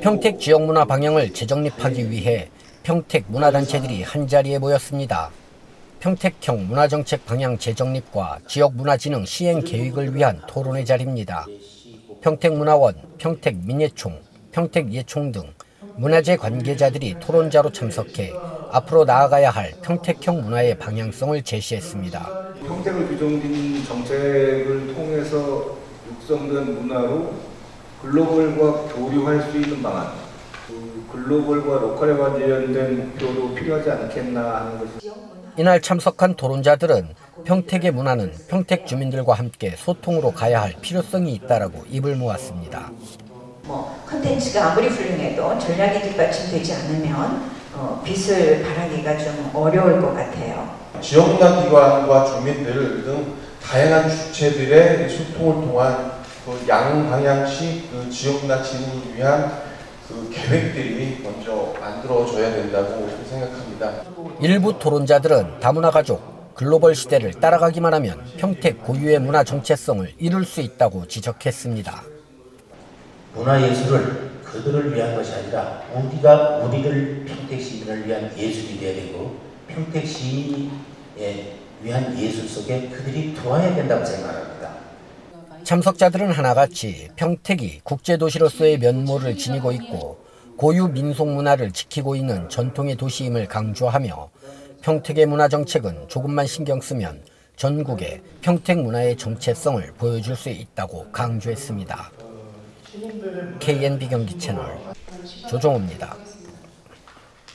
평택 지역 문화 방향을 재정립하기 위해 평택 문화단체들이 한자리에 모였습니다. 평택형 문화정책 방향 재정립과 지역문화진흥 시행 계획을 위한 토론회 자리입니다. 평택문화원, 평택민예총, 평택예총 등 문화재 관계자들이 토론자로 참석해 앞으로 나아가야 할 평택형 문화의 방향성을 제시했습니다. 평택을 규정짓는 정책을 통해서 육성된 문화로 글로벌과 교류할 수 있는 방안, 그 글로벌과 로컬에 관련된 목표도 필요하지 않겠나 하는 것이 이날 참석한 토론자들은 평택의 문화는 평택 주민들과 함께 소통으로 가야 할 필요성이 있다라고 입을 모았습니다. 뭐 컨텐츠가 아무리 훌륭해도 전략이 뒷받침되지 않으면 어, 빛을 발하기가 좀 어려울 것 같아요. 지역문화 기관과 주민들 등 다양한 주체들의 소통을 통한 그 양방향식 그 지역문화 진흥을 위한 그 계획들이 먼저 만들어져야 된다고 생각합니다. 일부 토론자들은 다문화 가족, 글로벌 시대를 따라가기만 하면 평택 고유의 문화 정체성을 이룰 수 있다고 지적했습니다. 문화예술을 그들을 위한 것이 아니라 우리가 우리를 평택 시민을 위한 예술이 되어야 되고 평택 시민에 위한 예술 속에 그들이 들어와야 된다고 생각합니다. 참석자들은 하나같이 평택이 국제도시로서의 면모를 지니고 있고 고유 민속 문화를 지키고 있는 전통의 도시임을 강조하며 평택의 문화 정책은 조금만 신경 쓰면 전국에 평택 문화의 정체성을 보여줄 수 있다고 강조했습니다. KNB 경기 채널 조종호입니다.